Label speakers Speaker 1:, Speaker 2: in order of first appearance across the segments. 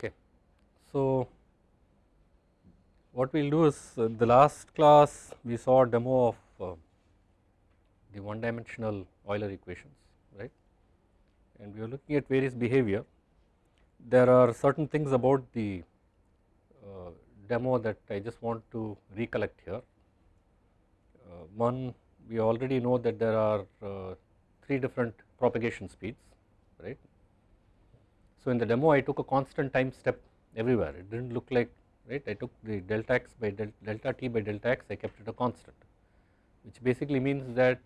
Speaker 1: Okay. So, what we will do is uh, the last class we saw a demo of uh, the one dimensional Euler equations right and we are looking at various behavior. There are certain things about the uh, demo that I just want to recollect here. Uh, one we already know that there are uh, three different propagation speeds right. So, in the demo I took a constant time step everywhere. It did not look like right I took the delta x by del, delta t by delta x I kept it a constant which basically means that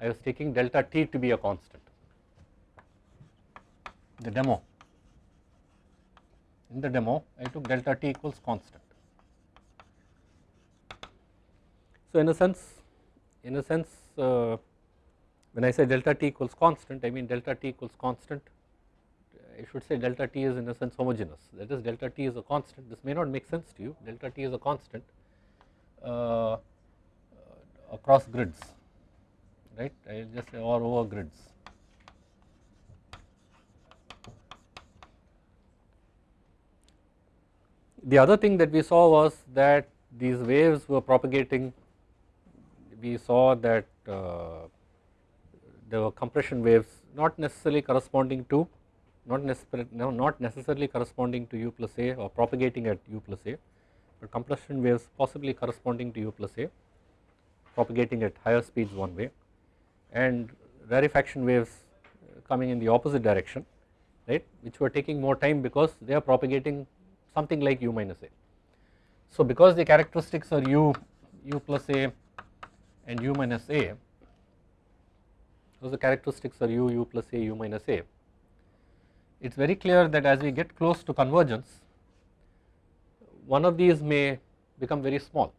Speaker 1: I was taking delta t to be a constant. The demo. In the demo I took delta t equals constant. So, in a sense in a sense uh, when I say delta t equals constant I mean delta t equals constant I should say delta t is in a sense homogeneous. That is delta t is a constant. This may not make sense to you. Delta t is a constant uh, across grids right? I will just say or over grids. The other thing that we saw was that these waves were propagating. We saw that uh, there were compression waves not necessarily corresponding to not necessarily not necessarily corresponding to u plus a or propagating at u plus a but compression waves possibly corresponding to u plus a propagating at higher speeds one way and rarefaction waves uh, coming in the opposite direction right which were taking more time because they are propagating something like u minus a. So because the characteristics are u u plus a and u minus a those the characteristics are u u plus a u minus a it is very clear that as we get close to convergence one of these may become very small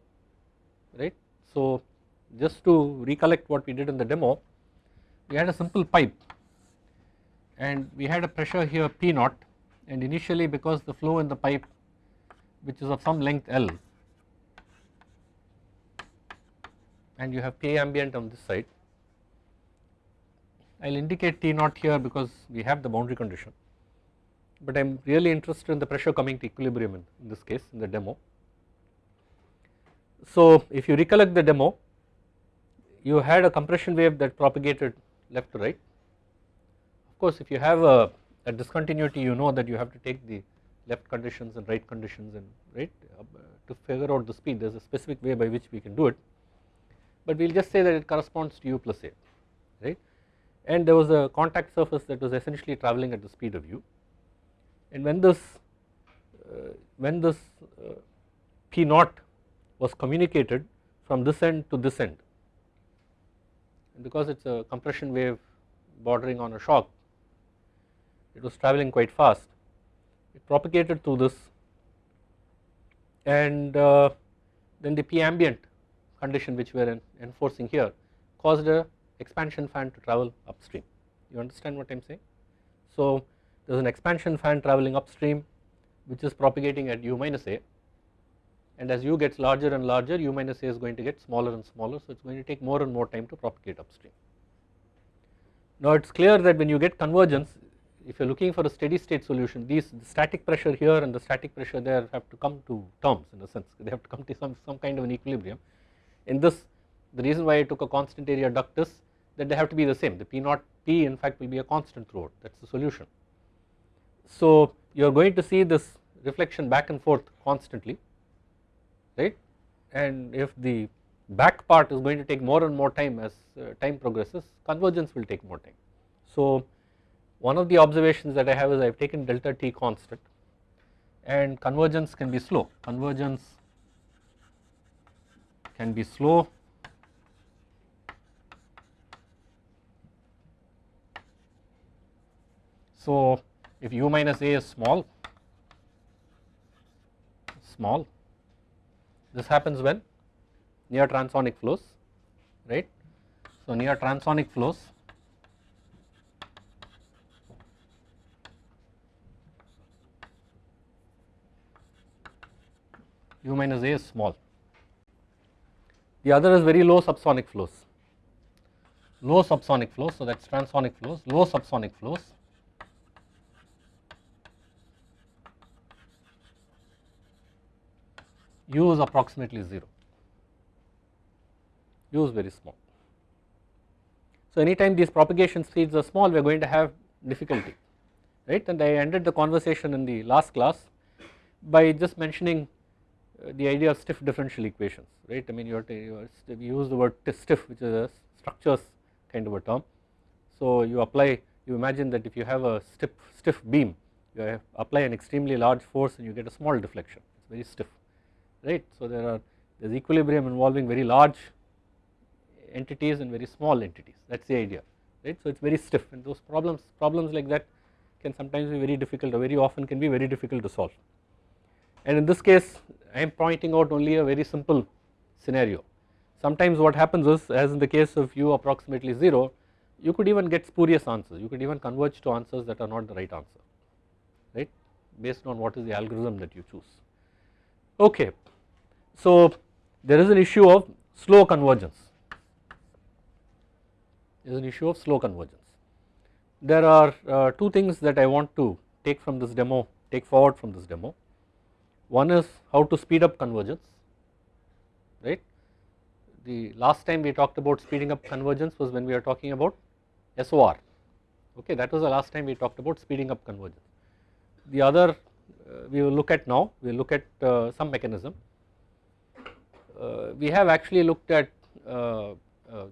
Speaker 1: right. So just to recollect what we did in the demo we had a simple pipe and we had a pressure here P naught and initially because the flow in the pipe which is of some length L and you have P ambient on this side I will indicate T naught here because we have the boundary condition but I am really interested in the pressure coming to equilibrium in, in this case in the demo. So if you recollect the demo you had a compression wave that propagated left to right. Of course if you have a, a discontinuity you know that you have to take the left conditions and right conditions and right uh, to figure out the speed there is a specific way by which we can do it but we will just say that it corresponds to u plus a right and there was a contact surface that was essentially travelling at the speed of u and when this uh, when this uh, P naught was communicated from this end to this end and because it is a compression wave bordering on a shock it was travelling quite fast it propagated through this and uh, then the P ambient condition which we are enforcing here caused a expansion fan to travel upstream you understand what I am saying. So there is an expansion fan travelling upstream which is propagating at u minus a and as u gets larger and larger u minus a is going to get smaller and smaller so it is going to take more and more time to propagate upstream. Now it is clear that when you get convergence if you are looking for a steady state solution these the static pressure here and the static pressure there have to come to terms in a sense they have to come to some, some kind of an equilibrium. In this the reason why I took a constant area duct is that they have to be the same the P naught P in fact will be a constant throughout that is the solution. So you are going to see this reflection back and forth constantly right? And if the back part is going to take more and more time as uh, time progresses convergence will take more time. So one of the observations that I have is I have taken delta t constant and convergence can be slow. Convergence can be slow. So if u minus a is small small this happens when near transonic flows right. So near transonic flows u minus a is small. The other is very low subsonic flows, low subsonic flows so that is transonic flows, low subsonic flows u is approximately 0, u is very small. So anytime these propagation speeds are small we are going to have difficulty right? And I ended the conversation in the last class by just mentioning uh, the idea of stiff differential equations right? I mean you, you use the word stiff which is a structures kind of a term. So you apply you imagine that if you have a stiff, stiff beam you apply an extremely large force and you get a small deflection. It is very stiff right. So there are there is equilibrium involving very large entities and very small entities that is the idea right. So it is very stiff and those problems problems like that can sometimes be very difficult or very often can be very difficult to solve. And in this case I am pointing out only a very simple scenario. Sometimes what happens is as in the case of u approximately 0 you could even get spurious answers you could even converge to answers that are not the right answer right based on what is the algorithm that you choose. Okay. So there is an issue of slow convergence there is an issue of slow convergence. There are uh, two things that I want to take from this demo take forward from this demo one is how to speed up convergence right the last time we talked about speeding up convergence was when we were talking about SOR okay that was the last time we talked about speeding up convergence. The other we will look at now we will look at uh, some mechanism. Uh, we have actually looked at uh, uh, uh,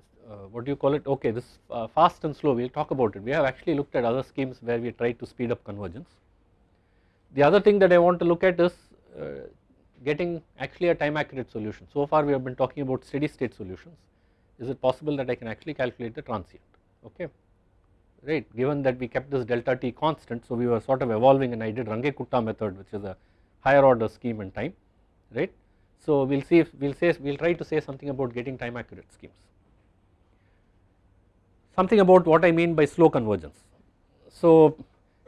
Speaker 1: what do you call it okay this fast and slow we will talk about it we have actually looked at other schemes where we tried to speed up convergence. The other thing that I want to look at is getting actually a time accurate solution. So far we have been talking about steady state solutions is it possible that I can actually calculate the transient okay right given that we kept this delta t constant so we were sort of evolving and I did Runge-Kutta method which is a higher order scheme in time right. So we will see if we will say we will try to say something about getting time accurate schemes. Something about what I mean by slow convergence. So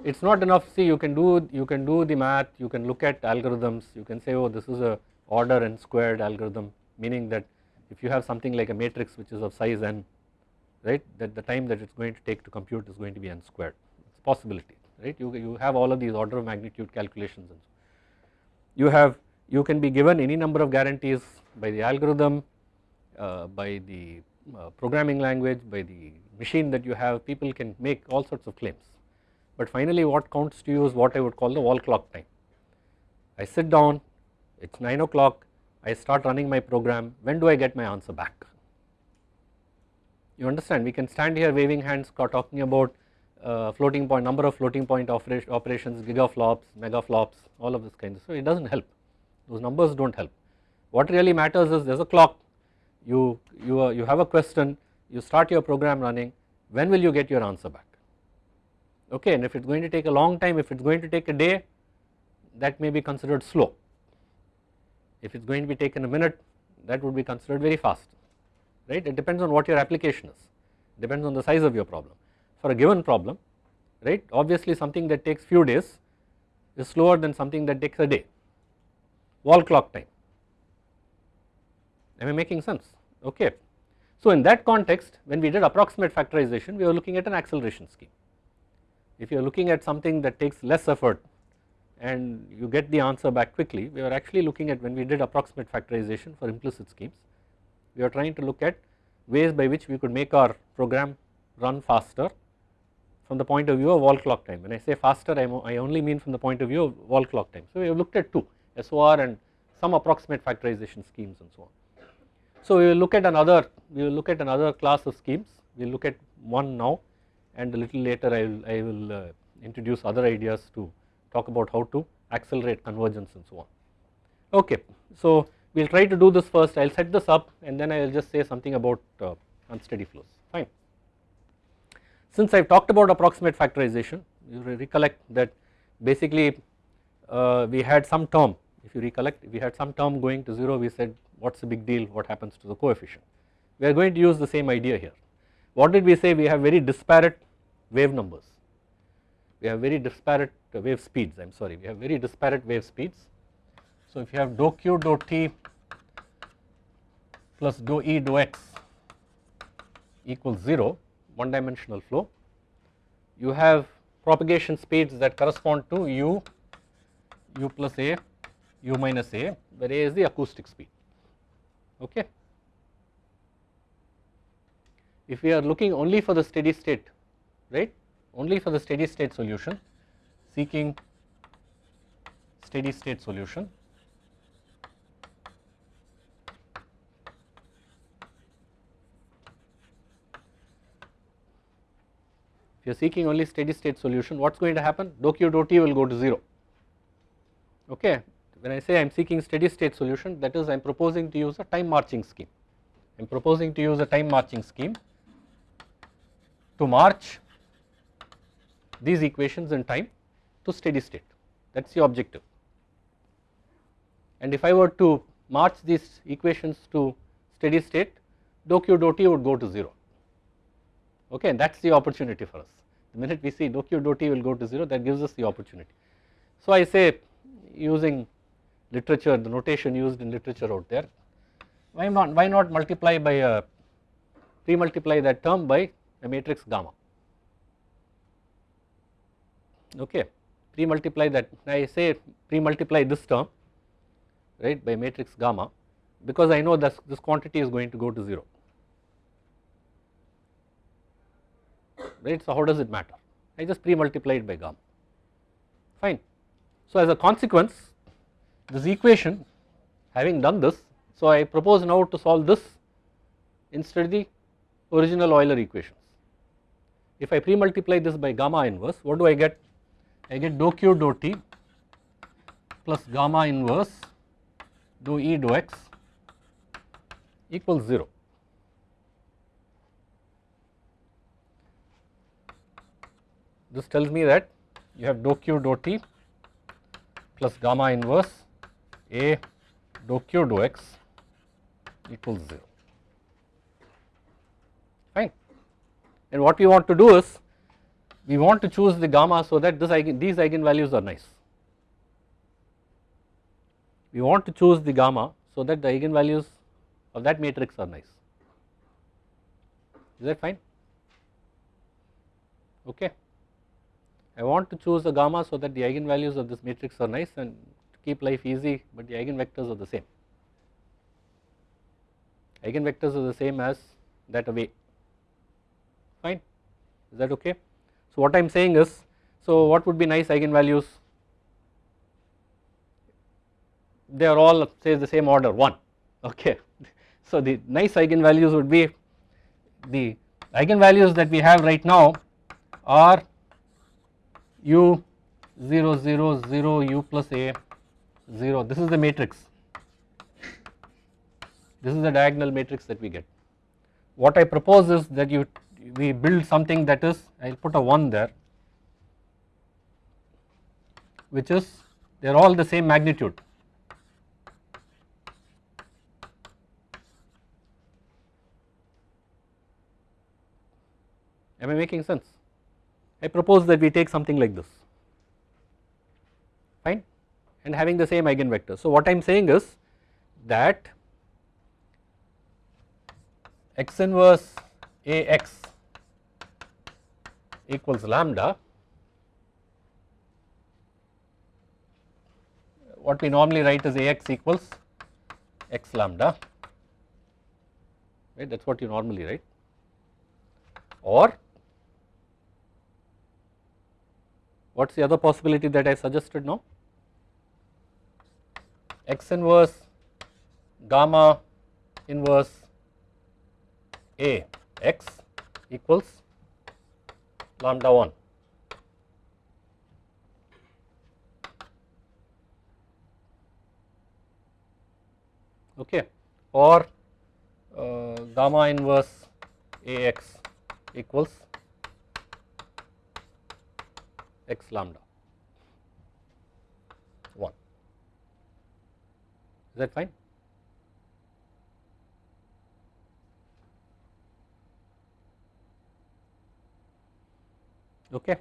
Speaker 1: it is not enough see you can do you can do the math you can look at algorithms you can say oh this is a order n squared algorithm meaning that if you have something like a matrix which is of size n right? That the time that it is going to take to compute is going to be n squared. It is a possibility right? You, you have all of these order of magnitude calculations and so you have you can be given any number of guarantees by the algorithm uh, by the uh, programming language by the machine that you have. People can make all sorts of claims. But finally what counts to you is what I would call the wall clock time. I sit down it is 9 o'clock I start running my program. When do I get my answer back you understand? We can stand here waving hands talking about uh, floating point number of floating point operation, operations gigaflops megaflops all of this kind of so it does not help. Those numbers do not help. What really matters is there is a clock. You you uh, you have a question you start your program running when will you get your answer back? Okay and if it is going to take a long time if it is going to take a day that may be considered slow. If it is going to be taken a minute that would be considered very fast right? It depends on what your application is. Depends on the size of your problem. For a given problem right obviously something that takes few days is slower than something that takes a day. Wall clock time. Am I making sense? Okay. So in that context when we did approximate factorization we were looking at an acceleration scheme. If you are looking at something that takes less effort and you get the answer back quickly we are actually looking at when we did approximate factorization for implicit schemes we are trying to look at ways by which we could make our program run faster from the point of view of wall clock time. When I say faster I, only mean from the point of view of wall clock time. So we have looked at two SOR and some approximate factorization schemes and so on. So we will look at another we will look at another class of schemes we will look at one now and a little later I will, I will uh, introduce other ideas to talk about how to accelerate convergence and so on. Okay, so we will try to do this first. I will set this up and then I will just say something about uh, unsteady flows. Fine. Since I have talked about approximate factorization you recollect that basically uh, we had some term. If you recollect we had some term going to 0 we said what is the big deal? What happens to the coefficient. We are going to use the same idea here. What did we say? We have very disparate wave numbers. We have very disparate wave speeds. I am sorry. We have very disparate wave speeds so if you have dou q dou t plus dou e dou x equals 0 one dimensional flow you have propagation speeds that correspond to u u plus a u minus a where a is the acoustic speed okay. If we are looking only for the steady state right only for the steady state solution seeking steady state solution you are seeking only steady state solution. What is going to happen? Dou q dou t will go to 0 okay. When I say I am seeking steady state solution that is I am proposing to use a time marching scheme. I am proposing to use a time marching scheme to march these equations in time to steady state. That is the objective. And if I were to march these equations to steady state dou q dou t would go to 0 okay. And that is the opportunity for us. The minute we see dou q dou t will go to 0 that gives us the opportunity. So I say using literature the notation used in literature out there why not why not multiply by uh, a pre multiply that term by a matrix gamma okay pre multiply that I say pre multiply this term right by matrix gamma because I know that this quantity is going to go to 0 right so how does it matter I just pre multiplied by gamma fine so as a consequence this equation having done this so I propose now to solve this instead of the original Euler equations. If I pre-multiply this by gamma inverse what do I get? I get dou q dou t plus gamma inverse dou e dou x equals 0. This tells me that you have dou q dou t plus gamma inverse a dou q dou x equals 0 fine. And what we want to do is we want to choose the gamma so that this eigen, these eigenvalues are nice. We want to choose the gamma so that the eigenvalues of that matrix are nice. Is that fine? Okay I want to choose a gamma so that the eigenvalues of this matrix are nice and keep life easy but the eigenvectors are the same. Eigenvectors are the same as that of A fine is that okay. So what I am saying is so what would be nice eigenvalues they are all say the same order 1 okay. So the nice eigenvalues would be the eigenvalues that we have right now are u 0 0 0 u plus a 0 this is the matrix this is the diagonal matrix that we get. What I propose is that you we build something that is I will put a 1 there which is they are all the same magnitude. Am I making sense? I propose that we take something like this. Fine? And having the same eigenvector. So what I am saying is that x inverse Ax equals lambda what we normally write is Ax equals x lambda right? That is what you normally write. Or what is the other possibility that I suggested now x inverse gamma inverse A x equals lambda 1 okay. Or uh, gamma inverse Ax equals x lambda. 1 is that fine? Okay.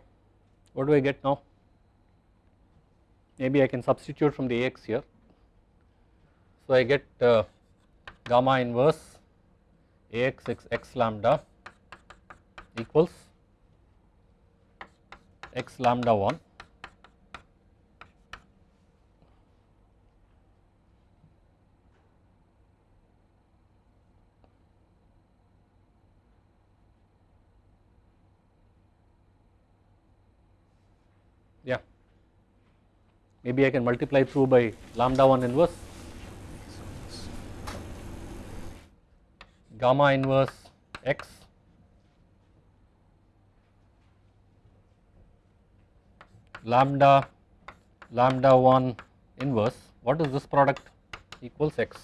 Speaker 1: What do I get now? Maybe I can substitute from the Ax here. So I get uh, gamma inverse Ax x, x lambda equals x lambda 1 yeah. Maybe I can multiply through by lambda 1 inverse. Gamma inverse x. lambda lambda 1 inverse what is this product? Equals x.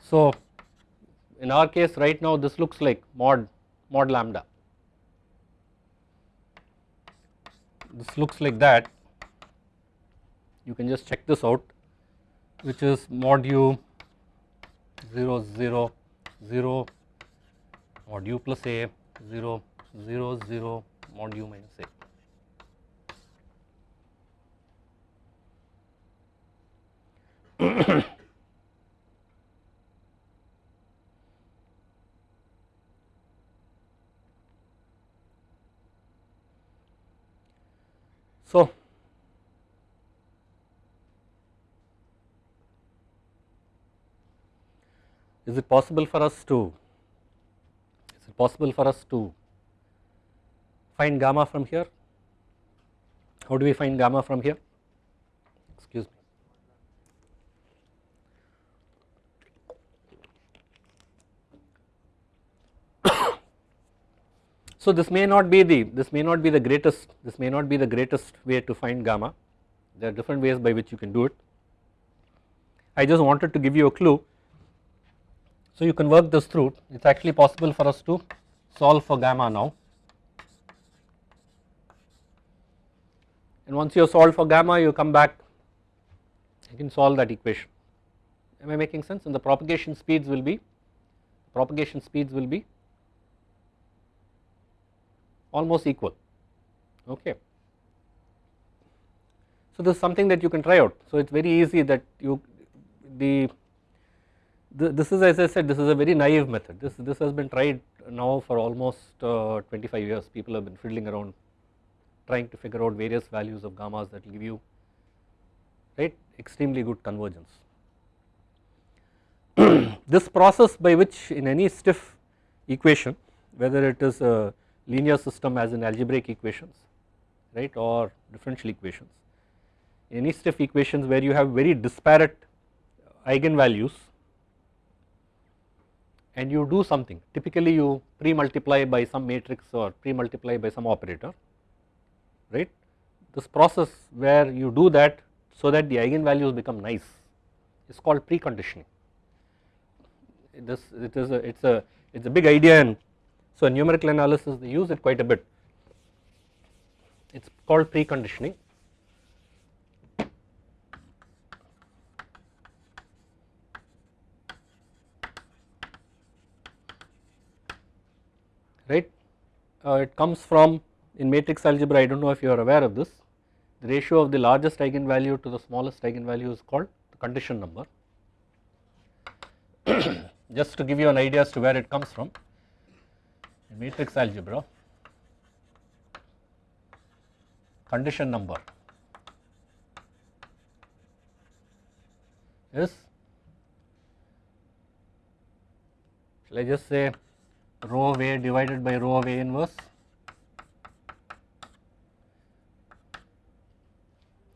Speaker 1: So in our case right now this looks like mod mod lambda. This looks like that. You can just check this out which is mod u 0 0 0 mod u plus a 0 0 0 mod u minus a. so, is it possible for us to is it possible for us to find gamma from here? How do we find gamma from here? Excuse me. So this may not be the this may not be the greatest this may not be the greatest way to find gamma. There are different ways by which you can do it. I just wanted to give you a clue so you can work this through. It is actually possible for us to solve for gamma now. And once you have solved for gamma you come back you can solve that equation. Am I making sense? And the propagation speeds will be propagation speeds will be almost equal. Okay. So this is something that you can try out. So it is very easy that you the this is as I said this is a very naive method this this has been tried now for almost uh, 25 years people have been fiddling around trying to figure out various values of gammas that will give you right extremely good convergence. this process by which in any stiff equation whether it is a linear system as in algebraic equations right or differential equations any stiff equations where you have very disparate eigenvalues and you do something typically you pre-multiply by some matrix or pre-multiply by some operator right. This process where you do that so that the eigenvalues become nice is called preconditioning. This it is a it's a it's a big idea and so in numerical analysis they use it quite a bit. It's called preconditioning right. Uh, it comes from in matrix algebra I do not know if you are aware of this the ratio of the largest eigenvalue to the smallest eigenvalue is called the condition number. Just to give you an idea as to where it comes from in matrix algebra condition number is shall I just say rho of A divided by rho of A inverse.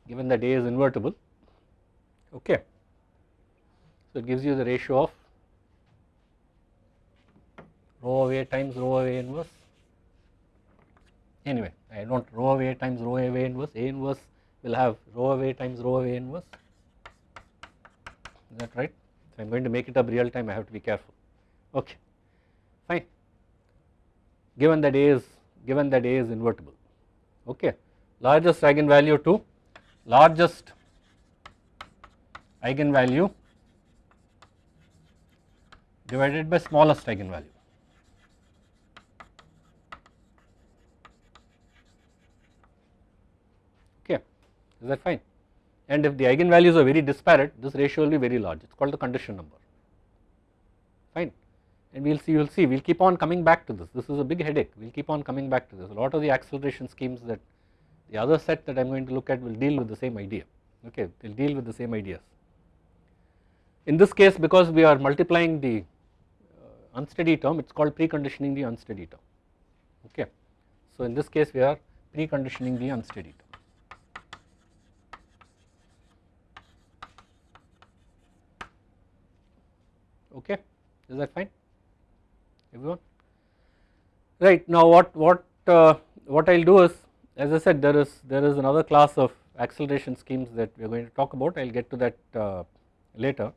Speaker 1: Given that A is invertible. Okay. So it gives you the ratio of rho of A times rho of A inverse. Anyway I do not rho of A times rho of A inverse. A inverse will have rho of A times rho of A inverse. Is that right? So I am going to make it up real time. I have to be careful. Okay. Fine given that A is given that A is invertible. Okay. Largest eigenvalue to largest eigenvalue divided by smallest eigenvalue. Okay. Is that fine? And if the eigenvalues are very disparate this ratio will be very large. It is called the condition number and we will see you will see we will keep on coming back to this this is a big headache we will keep on coming back to this a lot of the acceleration schemes that the other set that I am going to look at will deal with the same idea okay they will deal with the same ideas. In this case because we are multiplying the uh, unsteady term it is called preconditioning the unsteady term okay. So in this case we are preconditioning the unsteady term. Okay, is that fine everyone? Right now what what uh, what I will do is as I said there is there is another class of acceleration schemes that we are going to talk about I will get to that uh, later.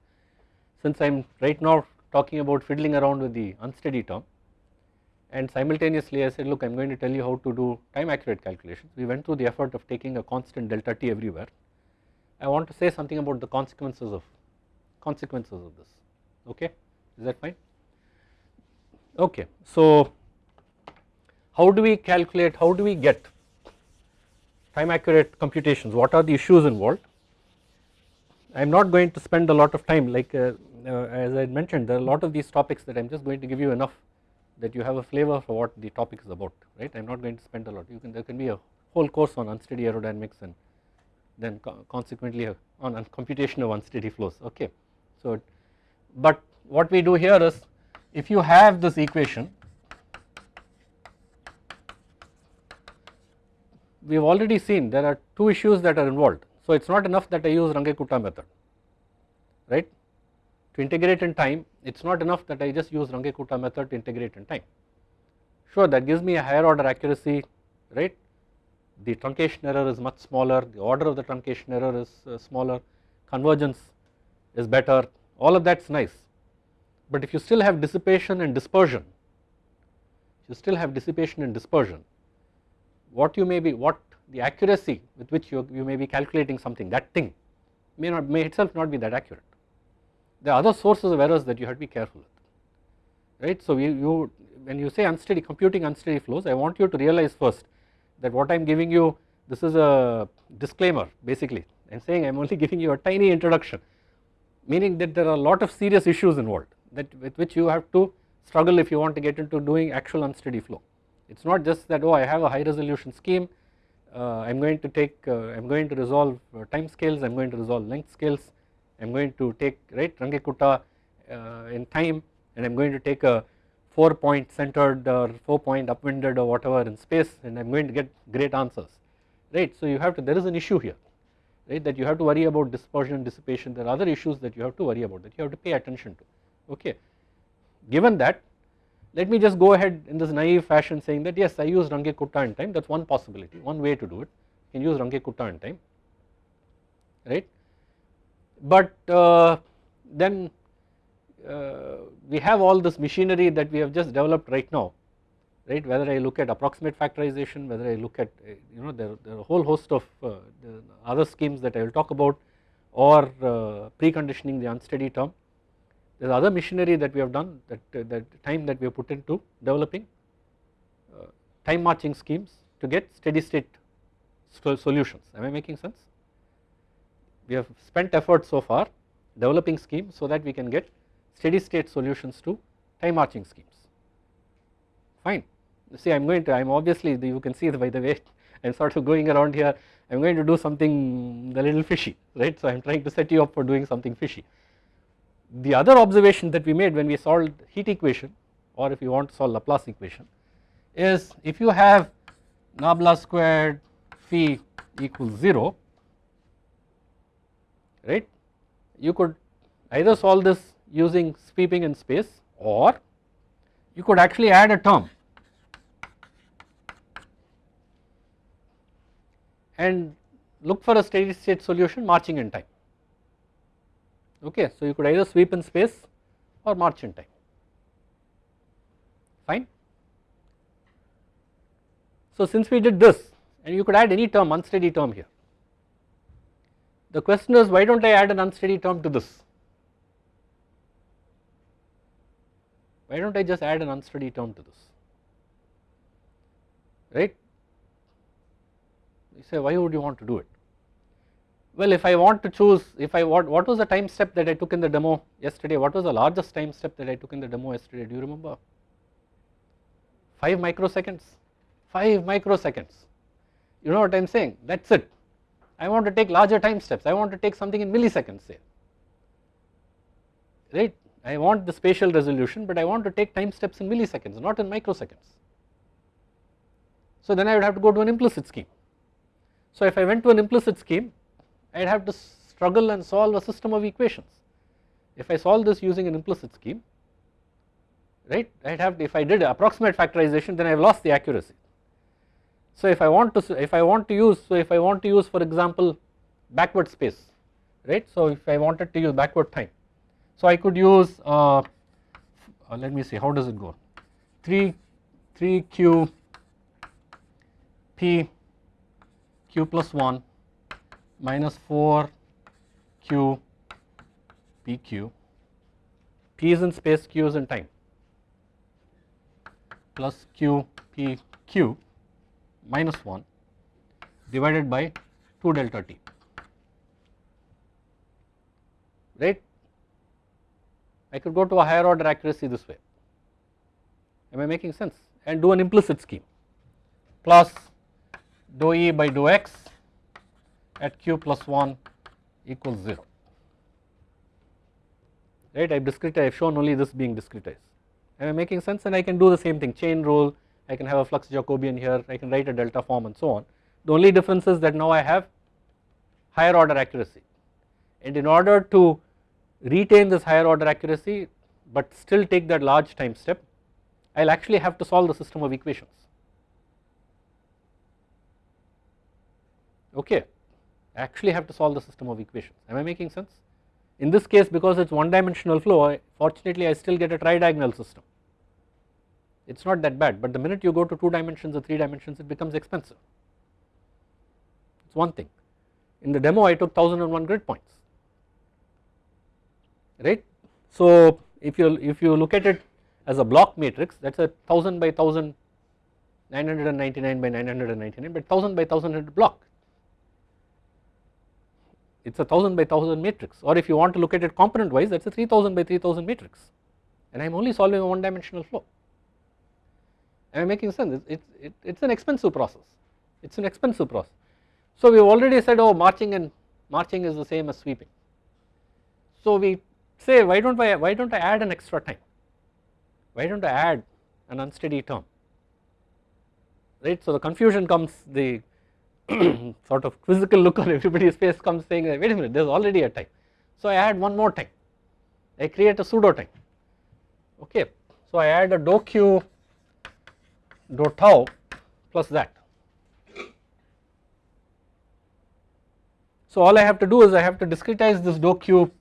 Speaker 1: Since I am right now talking about fiddling around with the unsteady term and simultaneously I said look I am going to tell you how to do time accurate calculations. We went through the effort of taking a constant delta t everywhere. I want to say something about the consequences of consequences of this okay is that fine okay. So how do we calculate how do we get time accurate computations? What are the issues involved? I am not going to spend a lot of time like uh, uh, as I mentioned there are a lot of these topics that I am just going to give you enough that you have a flavor for what the topic is about right? I am not going to spend a lot. You can there can be a whole course on unsteady aerodynamics and then co consequently uh, on, on computation of unsteady flows. Okay. So but what we do here is if you have this equation we have already seen there are two issues that are involved. So it is not enough that I use Runge-Kutta method right? To integrate in time it is not enough that I just use Runge-Kutta method to integrate in time. Sure that gives me a higher order accuracy right? The truncation error is much smaller the order of the truncation error is uh, smaller convergence is better all of that is nice but if you still have dissipation and dispersion you still have dissipation and dispersion what you may be what the accuracy with which you, you may be calculating something that thing may not may itself not be that accurate. There are other sources of errors that you have to be careful with right. So you, you when you say unsteady computing unsteady flows I want you to realize first that what I am giving you this is a disclaimer basically I am saying I am only giving you a tiny introduction meaning that there are a lot of serious issues involved that with which you have to struggle if you want to get into doing actual unsteady flow. It is not just that oh I have a high resolution scheme uh, I am going to take uh, I am going to resolve uh, time scales I am going to resolve length scales I am going to take right Runge-Kutta uh, in time and I am going to take a 4 point centered or 4 point upwinded or whatever in space and I am going to get great answers right. So you have to there is an issue here right that you have to worry about dispersion dissipation there are other issues that you have to worry about that you have to pay attention to okay. Given that let me just go ahead in this naive fashion saying that yes I use Runge-Kutta in time that is one possibility one way to do it you can use Runge-Kutta in time right. But uh, then uh, we have all this machinery that we have just developed right now right whether I look at approximate factorization whether I look at uh, you know there, there, are a whole host of uh, other schemes that I will talk about or uh, preconditioning the unsteady term there is other machinery that we have done that, uh, that time that we have put into developing uh, time marching schemes to get steady state solutions. Am I making sense. We have spent effort so far developing schemes so that we can get steady state solutions to time marching schemes. Fine. See I am going to I am obviously you can see by the way I am sort of going around here. I am going to do something a little fishy right? So I am trying to set you up for doing something fishy the other observation that we made when we solved heat equation or if you want to solve Laplace equation is if you have nabla squared phi equals 0 right you could either solve this using sweeping in space or you could actually add a term. And look for a steady state solution marching in time okay. So you could either sweep in space or march in time. Fine. So since we did this and you could add any term unsteady term here. The question is why do not I add an unsteady term to this? Why do not I just add an unsteady term to this? Right? You say why would you want to do it well if I want to choose if I what what was the time step that I took in the demo yesterday? What was the largest time step that I took in the demo yesterday? Do you remember? 5 microseconds. 5 microseconds. You know what I am saying? That is it. I want to take larger time steps. I want to take something in milliseconds say right? I want the spatial resolution but I want to take time steps in milliseconds not in microseconds. So then I would have to go to an implicit scheme. So if I went to an implicit scheme I would have to struggle and solve a system of equations. If I solve this using an implicit scheme right I would have to, if I did approximate factorization then I have lost the accuracy. So if I want to if I want to use so if I want to use for example backward space right so if I wanted to use backward time so I could use uh, uh, let me see how does it go 3 3 q p q plus 1 minus 4 q p q. P is in space q is in time. Plus q p q minus 1 divided by 2 delta t. Right? I could go to a higher order accuracy this way. Am I making sense? And do an implicit scheme. Plus dou E by dou x at q plus 1 equals 0 right? I have discretized I have shown only this being discretized. Am I making sense? And I can do the same thing. Chain rule I can have a flux Jacobian here I can write a delta form and so on. The only difference is that now I have higher order accuracy. And in order to retain this higher order accuracy but still take that large time step I will actually have to solve the system of equations. Okay actually have to solve the system of equations. Am I making sense? In this case because it is one dimensional flow fortunately I still get a tridiagonal system. It is not that bad but the minute you go to 2 dimensions or 3 dimensions it becomes expensive. It is one thing. In the demo I took 1001 grid points. Right. So if you if you look at it as a block matrix that is a 1000 by 1000 999 by 999 but 1000 by 1000 block it is a 1000 by 1000 matrix. Or if you want to look at it component wise that is a 3000 by 3000 matrix. And I am only solving a one dimensional flow. Am I making sense? It, it, it is an expensive process. It is an expensive process. So we have already said oh marching and marching is the same as sweeping. So we say why don't I why don't I add an extra time? Why don't I add an unsteady term? Right? So the confusion comes the sort of quizzical look on everybody's face comes saying wait a minute there is already a time. So I add one more time. I create a pseudo time. Okay so I add a dou q dou tau plus that. So all I have to do is I have to discretize this dou q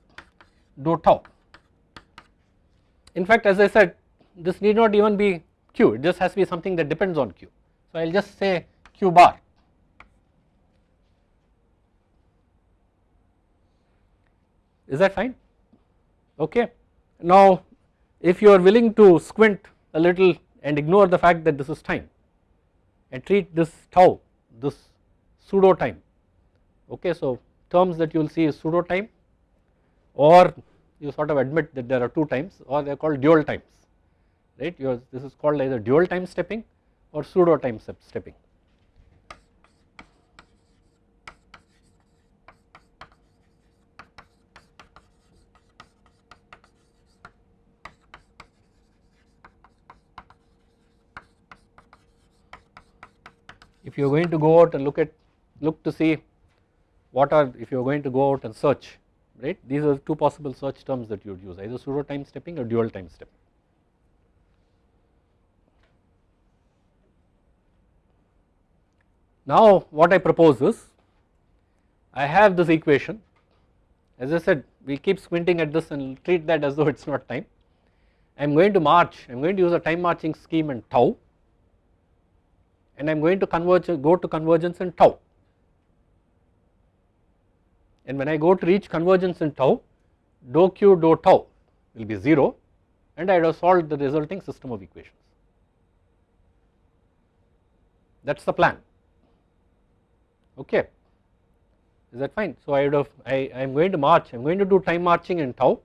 Speaker 1: dou tau. In fact as I said this need not even be q. It just has to be something that depends on q. So I will just say q bar is that fine okay. Now if you are willing to squint a little and ignore the fact that this is time and treat this tau this pseudo time okay so terms that you will see is pseudo time or you sort of admit that there are two times or they are called dual times right this is called either dual time stepping or pseudo time stepping. You are going to go out and look at look to see what are if you are going to go out and search right these are two possible search terms that you would use either pseudo time stepping or dual time stepping. Now what I propose is I have this equation as I said we keep squinting at this and treat that as though it is not time. I am going to march I am going to use a time marching scheme and tau and I am going to converge go to convergence in tau. And when I go to reach convergence in tau dou q dou tau will be 0 and I have solved the resulting system of equations. That is the plan. Okay. Is that fine. So I would have I, I am going to march I am going to do time marching in tau.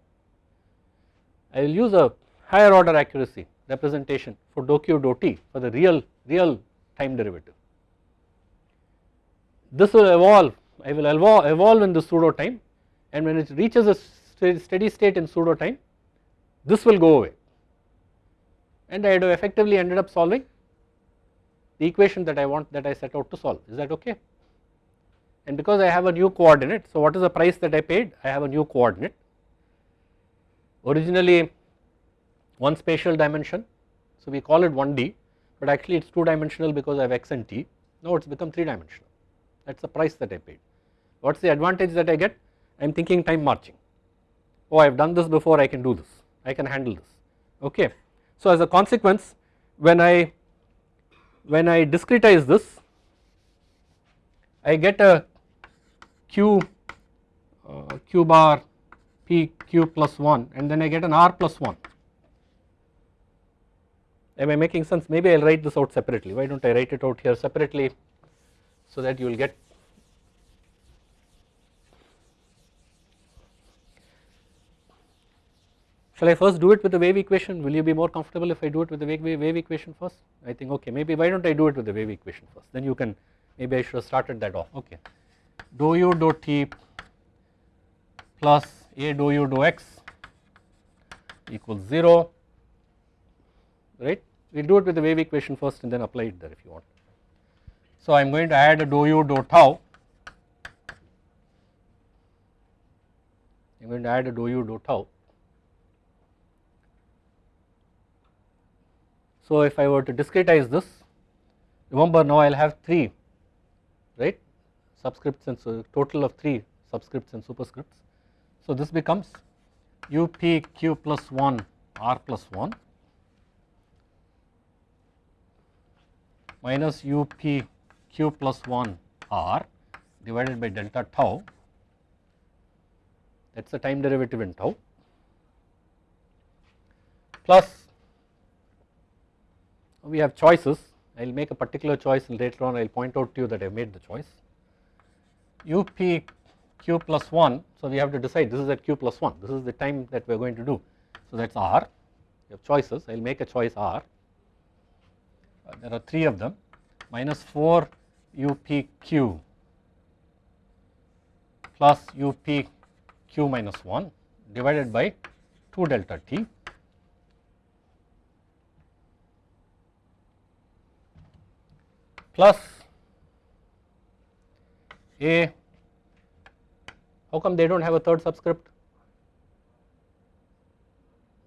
Speaker 1: I will use a higher order accuracy representation for dou q dou t for the real real time derivative. This will evolve I will evolve, evolve in the pseudo time and when it reaches a steady state in pseudo time this will go away. And I have effectively ended up solving the equation that I want that I set out to solve. Is that okay? And because I have a new coordinate so what is the price that I paid? I have a new coordinate. Originally one spatial dimension so we call it 1D but actually it is 2 dimensional because I have x and t. Now it has become 3 dimensional that is the price that I paid. What is the advantage that I get? I am thinking time marching. Oh I have done this before I can do this. I can handle this. Okay. So as a consequence when I when I discretize this I get a q uh, q bar p q plus 1 and then I get an r plus 1 am I making sense maybe I will write this out separately why do not I write it out here separately so that you will get Shall I first do it with the wave equation? Will you be more comfortable if I do it with the wave, wave equation first? I think okay maybe why do not I do it with the wave equation first then you can maybe I should have started that off okay. Dou u dou t plus a dou u dou x equals 0 right? We will do it with the wave equation first and then apply it there if you want. So I am going to add a dou u dou tau. I am going to add a dou u dou tau. So if I were to discretize this, remember now I will have 3 right? Subscripts and so total of 3 subscripts and superscripts. So this becomes up q plus 1 r plus 1 minus u p q plus plus 1 r divided by delta tau. That is the time derivative in tau. Plus we have choices. I will make a particular choice and later on I will point out to you that I have made the choice. U p q plus plus 1 so we have to decide this is at q plus 1 this is the time that we are going to do. So that is r. You have choices. I will make a choice r there are 3 of them minus 4 UPQ plus UPQ minus 1 divided by 2 delta t plus A, how come they do not have a third subscript?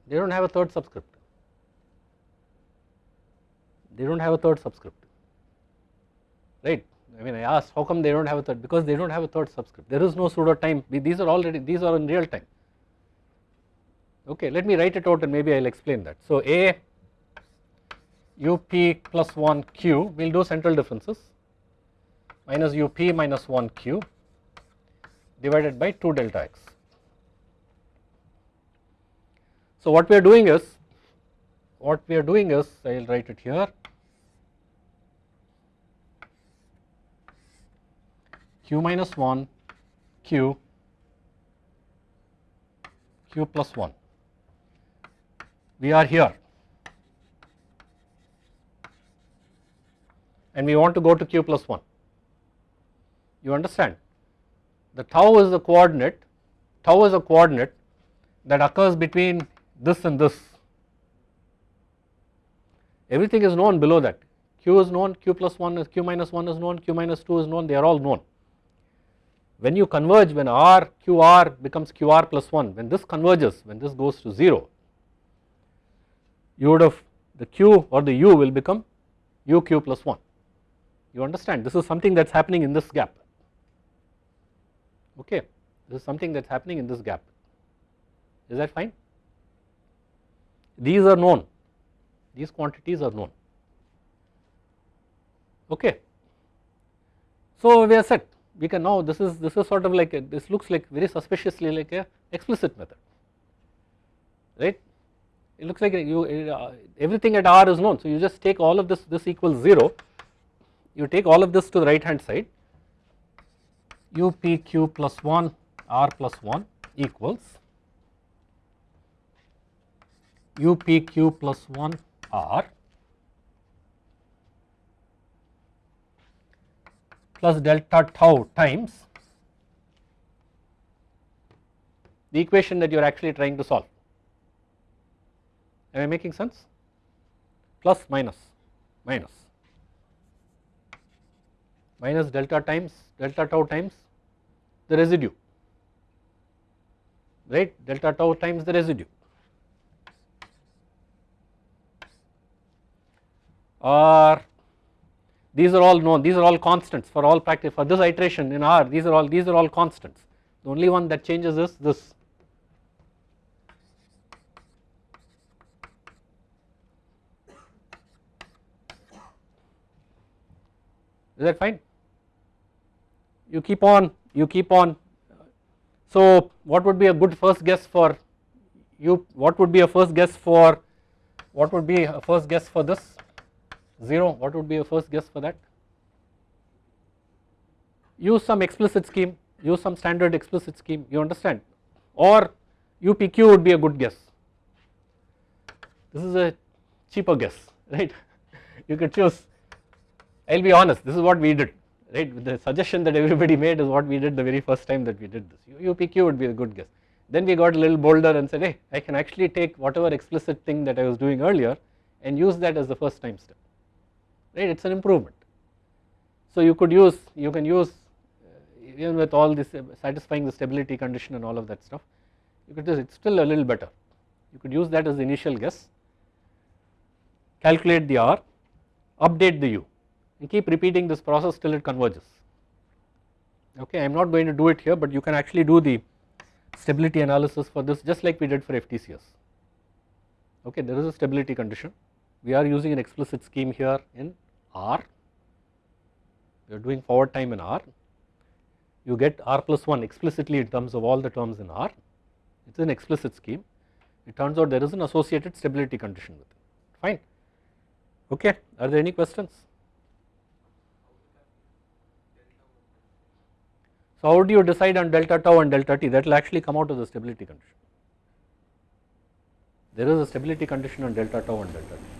Speaker 1: They do not have a third subscript. They do not have a third subscript, right. I mean I asked how come they do not have a third because they do not have a third subscript. There is no pseudo time, these are already, these are in real time. Okay, let me write it out and maybe I will explain that. So A up plus 1 q we will do central differences minus up minus 1 q divided by 2 delta x. So what we are doing is what we are doing is I will write it here q minus 1 q q plus 1 we are here and we want to go to q plus 1. You understand? The tau is the coordinate, tau is a coordinate that occurs between this and this. Everything is known below that. Q is known, Q plus 1 is Q minus 1 is known, Q minus 2 is known, they are all known. When you converge, when R, QR becomes QR plus 1, when this converges, when this goes to 0, you would have the Q or the U will become UQ plus 1 you understand? This is something that is happening in this gap. Okay? This is something that is happening in this gap. Is that fine? These are known. These quantities are known. Okay? So we are set we can now this is this is sort of like a, this looks like very suspiciously like a explicit method right? It looks like you uh, everything at r is known. So you just take all of this this equals 0 you take all of this to the right hand side. Upq plus 1 r plus 1 equals upq plus 1 r plus delta tau times the equation that you are actually trying to solve. Am I making sense? Plus minus minus minus delta times delta tau times the residue right? Delta tau times the residue. Or these are all known. These are all constants for all practice for this iteration in R. These are all these are all constants. The only one that changes is this. Is that fine? You keep on you keep on. So what would be a good first guess for you? What would be a first guess for what would be a first guess for this 0 what would be a first guess for that? Use some explicit scheme use some standard explicit scheme you understand? Or UPQ would be a good guess. This is a cheaper guess right? You could choose. I will be honest this is what we did right? The suggestion that everybody made is what we did the very first time that we did this. UPQ would be a good guess. Then we got a little bolder and said hey I can actually take whatever explicit thing that I was doing earlier and use that as the first time step right? It is an improvement. So you could use you can use uh, even with all this uh, satisfying the stability condition and all of that stuff you could just it is still a little better. You could use that as the initial guess. Calculate the R update the U and keep repeating this process till it converges. Okay I am not going to do it here but you can actually do the stability analysis for this just like we did for FTCS okay there is a stability condition. We are using an explicit scheme here in R. We are doing forward time in R. You get R plus 1 explicitly in terms of all the terms in R. It is an explicit scheme. It turns out there is an associated stability condition with it. Fine. Okay. Are there any questions? So how do you decide on delta tau and delta t? That will actually come out of the stability condition. There is a stability condition on delta tau and delta t.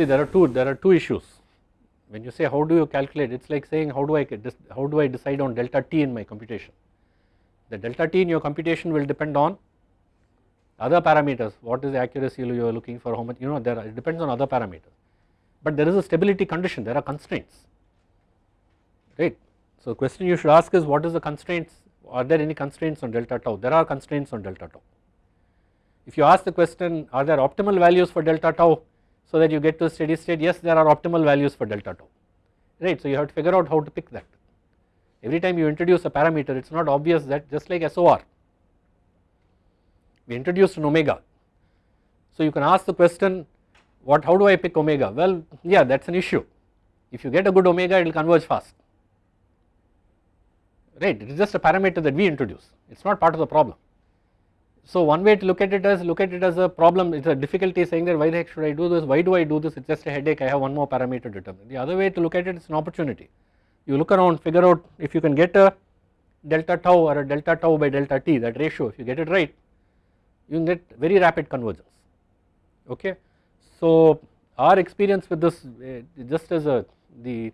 Speaker 1: See there are two there are two issues. When you say how do you calculate it is like saying how do I how do I decide on delta t in my computation. The delta t in your computation will depend on other parameters. What is the accuracy you are looking for how much you know there are, it depends on other parameters. But there is a stability condition there are constraints. Right? So question you should ask is what is the constraints? Are there any constraints on delta tau? There are constraints on delta tau. If you ask the question are there optimal values for delta tau so that you get to steady state yes there are optimal values for delta tau right? So you have to figure out how to pick that. Every time you introduce a parameter it is not obvious that just like SOR we introduced an omega. So you can ask the question what how do I pick omega? Well yeah that is an issue. If you get a good omega it will converge fast right? It is just a parameter that we introduce. It is not part of the problem. So one way to look at it as look at it as a problem. It is a difficulty saying that why the heck should I do this? Why do I do this? It is just a headache. I have one more parameter determined. The other way to look at it is an opportunity. You look around figure out if you can get a delta tau or a delta tau by delta t that ratio if you get it right you can get very rapid convergence. Okay. So our experience with this uh, just as a the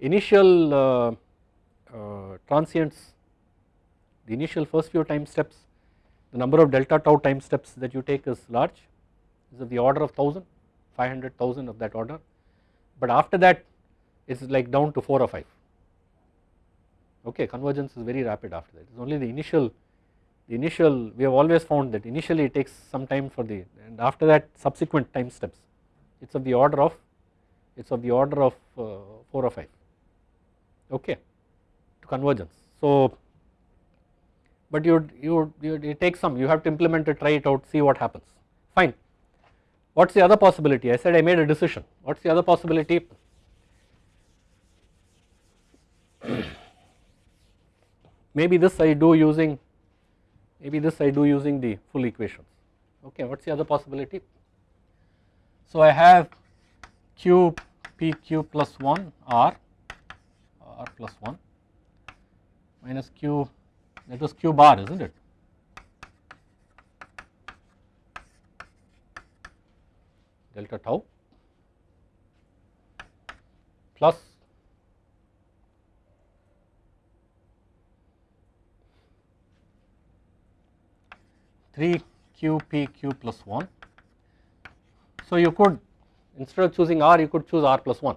Speaker 1: initial uh, uh, transients the initial first few time steps the number of delta tau time steps that you take is large. Is of the order of 1000 500,000 of that order. But after that it is like down to 4 or 5 okay convergence is very rapid after that. It is only the initial the initial we have always found that initially it takes some time for the and after that subsequent time steps. It is of the order of it is of the order of uh, 4 or 5 okay convergence. So, but you you you take some you have to implement it try it out see what happens. Fine. What is the other possibility? I said I made a decision. What is the other possibility? Maybe this I do using maybe this I do using the full equations. Okay what is the other possibility? So I have q p q plus 1 r r plus 1 minus q that was q bar is not it? Delta tau plus three q p q plus 1 So you could instead of choosing r you could choose r plus 1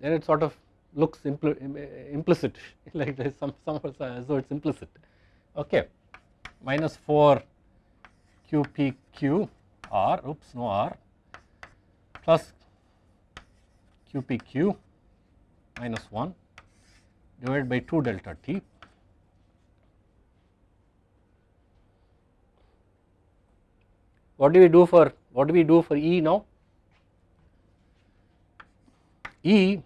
Speaker 1: then it sort of looks impl implicit like there is some some uh, as though it is implicit okay minus 4 qpq r oops no r plus qpq minus 1 divided by 2 delta t what do we do for what do we do for E now? E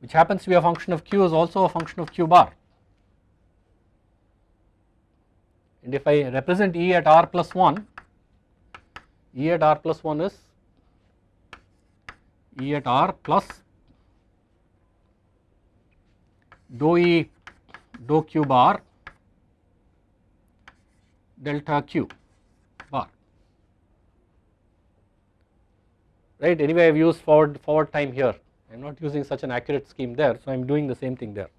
Speaker 1: which happens to be a function of q is also a function of q bar. And if I represent E at r plus 1 E at r plus 1 is E at r plus dou E dou q bar delta q bar. Right? Anyway I have used forward forward time here I am not using such an accurate scheme there so I am doing the same thing there.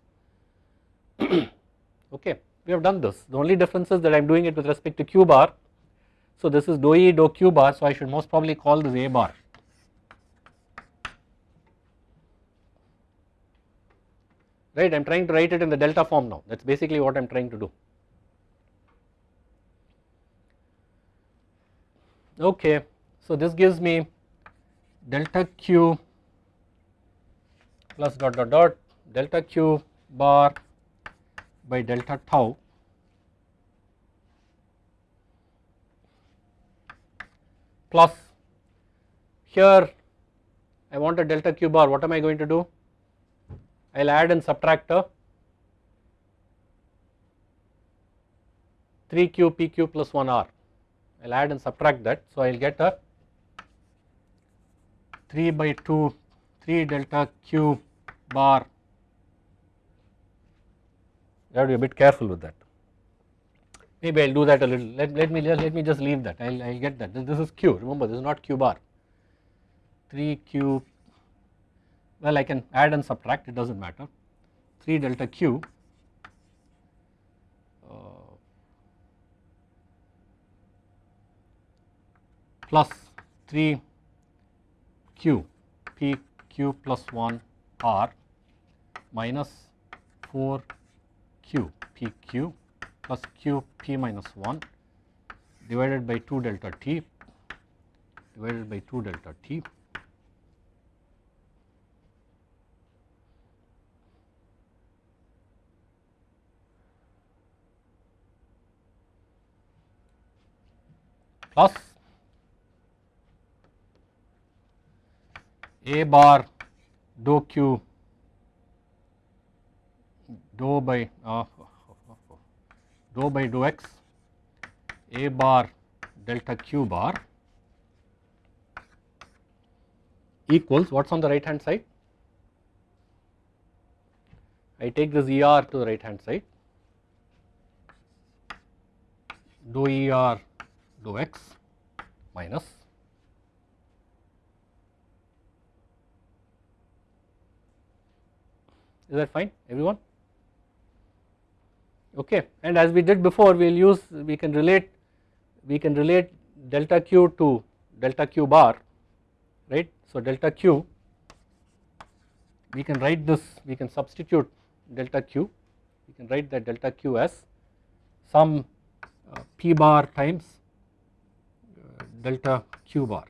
Speaker 1: Okay we have done this. The only difference is that I am doing it with respect to q bar. So this is dou E dou q bar so I should most probably call this A bar. Right I am trying to write it in the delta form now. That is basically what I am trying to do. Okay so this gives me delta q plus dot dot dot delta q bar by delta tau. Plus here I want a delta q bar. What am I going to do? I will add and subtract a 3q pq plus 1r I will add and subtract that. So I will get a 3 by 2 3 delta q bar. You have to be a bit careful with that. Maybe I will do that a little. Let, let me just let me just leave that. I will I get that. This, this is q. Remember this is not q bar. 3 q. Well I can add and subtract. It does not matter. 3 delta q. Uh, plus 3 q. P q plus 1 r minus 4 q p q plus q p minus 1 divided by 2 delta t divided by 2 delta t. Plus a bar dou q. Dou by uh, dou by dou x. A bar delta q bar equals what is on the right hand side? I take this ER to the right hand side. Dou ER dou x minus is that fine everyone? Okay and as we did before we will use we can relate we can relate delta q to delta q bar right? So delta q we can write this we can substitute delta q we can write that delta q as some uh, p bar times uh, delta q bar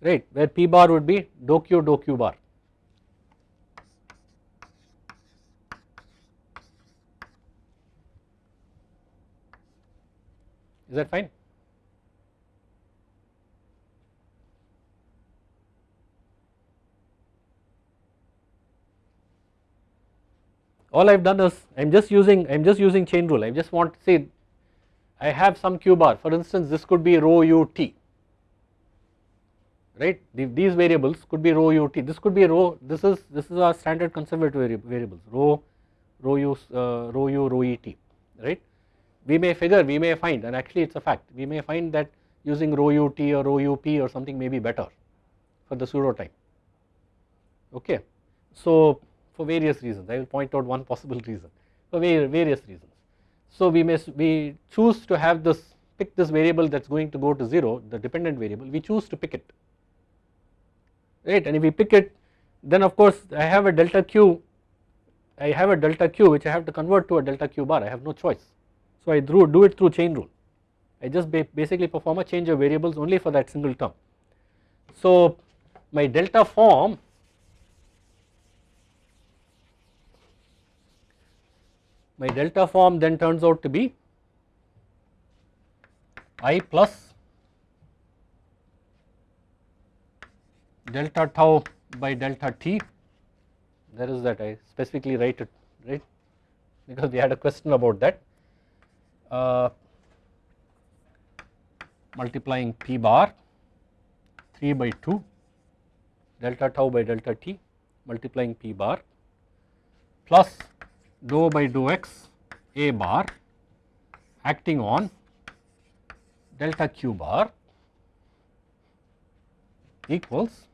Speaker 1: right where p bar would be dou q dou q bar. Is that fine? All I have done is I am just using I am just using chain rule. I just want to say I have some q bar. For instance this could be rho u t right? These variables could be rho u t. This could be rho this is this is our standard conservative variables rho rho u uh, rho u rho e t right? We may figure we may find and actually it is a fact we may find that using rho u t or rho u p or something may be better for the pseudo time okay? So for various reasons I will point out one possible reason for various reasons. So we may we choose to have this pick this variable that is going to go to 0 the dependent variable we choose to pick it right and if we pick it then of course I have a delta q I have a delta q which I have to convert to a delta q bar I have no choice. So I do, do it through chain rule I just basically perform a change of variables only for that single term. So my delta form my delta form then turns out to be i plus delta tau by delta t. There is that I specifically write it right? Because we had a question about that. Uh, multiplying p bar 3 by 2 delta tau by delta t multiplying p bar plus dou by dou x a bar acting on delta q bar equals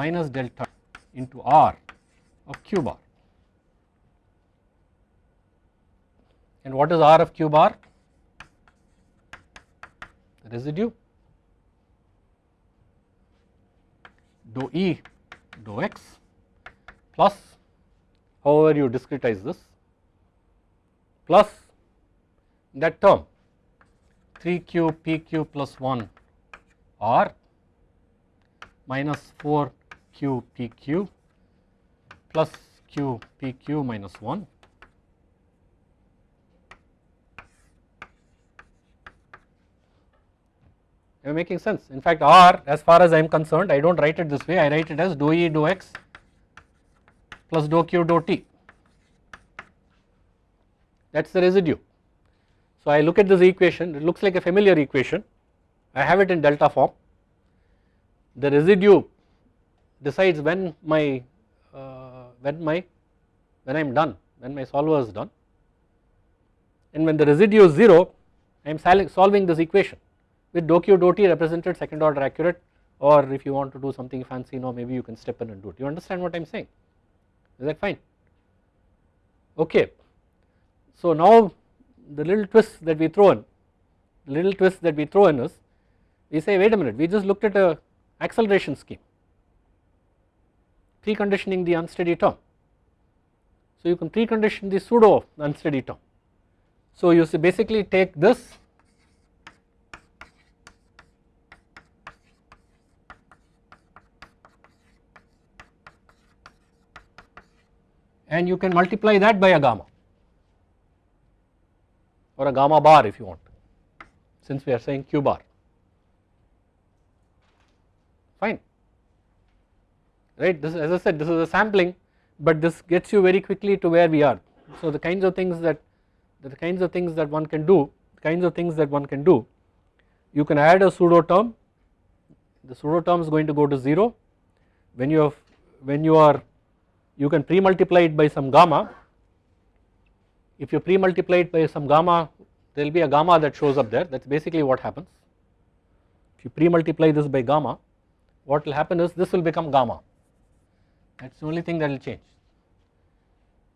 Speaker 1: minus delta into r of q bar. And what is r of q bar? The Residue dou e dou x plus however you discretize this plus that term 3q pq plus 1 r minus 4q pq plus QPQ minus 1 Am making sense? In fact, R as far as I am concerned I do not write it this way. I write it as dou E dou x plus dou Q dou T. That is the residue. So I look at this equation. It looks like a familiar equation. I have it in delta form. The residue decides when my uh, when my when I am done when my solver is done. And when the residue is 0 I am solving this equation with dou q dou t represented second order accurate or if you want to do something fancy now maybe you can step in and do it. You understand what I am saying? Is that fine? Okay. So now the little twist that we throw in, little twist that we throw in is we say wait a minute we just looked at a acceleration scheme preconditioning the unsteady term. So you can precondition the pseudo unsteady term. So you basically take this and you can multiply that by a gamma or a gamma bar if you want since we are saying q bar fine right? This as I said this is a sampling but this gets you very quickly to where we are. So the kinds of things that the kinds of things that one can do kinds of things that one can do you can add a pseudo term the pseudo term is going to go to 0 when you have when you are you can pre-multiply it by some gamma. If you pre-multiply it by some gamma there will be a gamma that shows up there. That is basically what happens. If you pre-multiply this by gamma what will happen is this will become gamma that is the only thing that will change.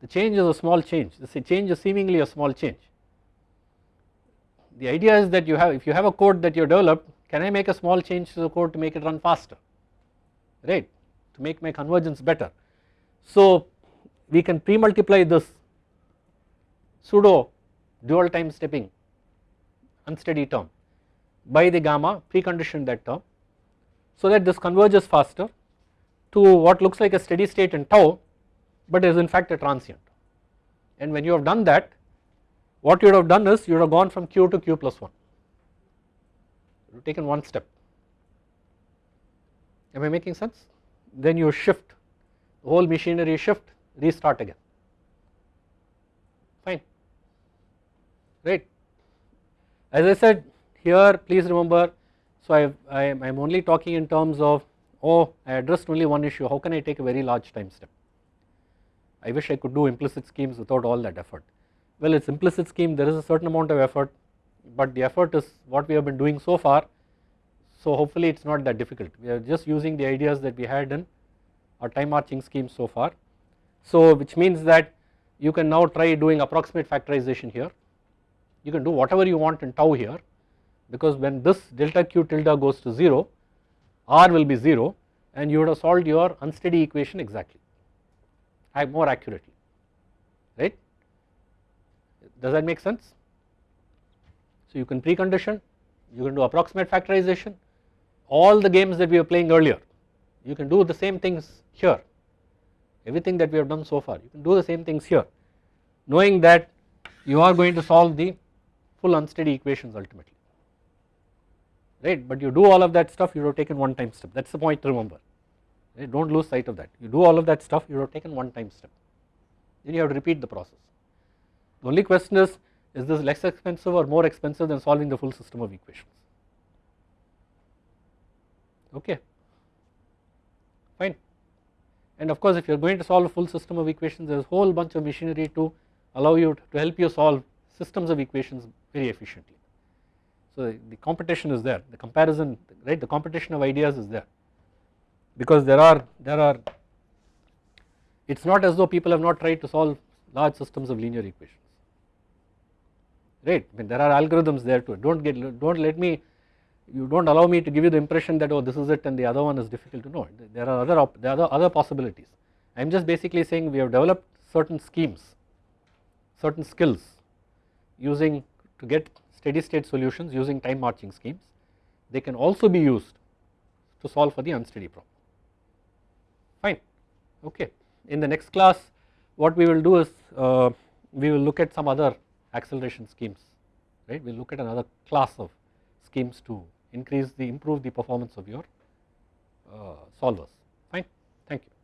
Speaker 1: The change is a small change the change is seemingly a small change. The idea is that you have if you have a code that you developed can I make a small change to the code to make it run faster right to make my convergence better. So we can pre-multiply this pseudo dual time stepping unsteady term by the gamma precondition that term so that this converges faster to what looks like a steady state in tau but is in fact a transient. And when you have done that what you would have done is you would have gone from q to q plus 1 you taken one step. Am I making sense? Then you shift the whole machinery shift restart again. Fine. Right. As I said here please remember so I, I am only talking in terms of oh I addressed only one issue how can I take a very large time step. I wish I could do implicit schemes without all that effort. Well it's implicit scheme there is a certain amount of effort but the effort is what we have been doing so far so hopefully it is not that difficult we are just using the ideas that we had in our time marching scheme so far. So which means that you can now try doing approximate factorization here you can do whatever you want in tau here because when this delta q tilde goes to 0 r will be 0 and you would have solved your unsteady equation exactly more accurately right? Does that make sense? So you can precondition you can do approximate factorization. All the games that we were playing earlier you can do the same things here. Everything that we have done so far you can do the same things here knowing that you are going to solve the full unsteady equations ultimately right? But you do all of that stuff you have taken one time step. That is the point to remember. Right? Do not lose sight of that. You do all of that stuff you have taken one time step. Then you have to repeat the process. The only question is is this less expensive or more expensive than solving the full system of equations? Okay. Fine. And of course if you are going to solve a full system of equations there is a whole bunch of machinery to allow you to, to help you solve systems of equations very efficiently so the, competition is there. The comparison right the competition of ideas is there. Because there are there are it is not as though people have not tried to solve large systems of linear equations. Right? I mean there are algorithms there too. Do not get do not let me you do not allow me to give you the impression that oh this is it and the other one is difficult to know. There are other there are other possibilities. I am just basically saying we have developed certain schemes certain skills using to get steady state solutions using time marching schemes. They can also be used to solve for the unsteady problem. Fine. Okay. In the next class what we will do is uh, we will look at some other acceleration schemes right? We will look at another class of schemes to increase the improve the performance of your uh, solvers. Fine. Thank you